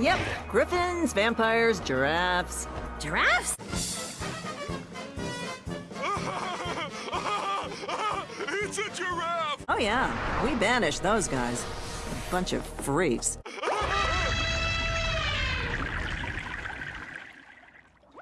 Yep, griffins, vampires, giraffes. Giraffes? it's a giraffe! Oh yeah, we banished those guys. A bunch of freaks.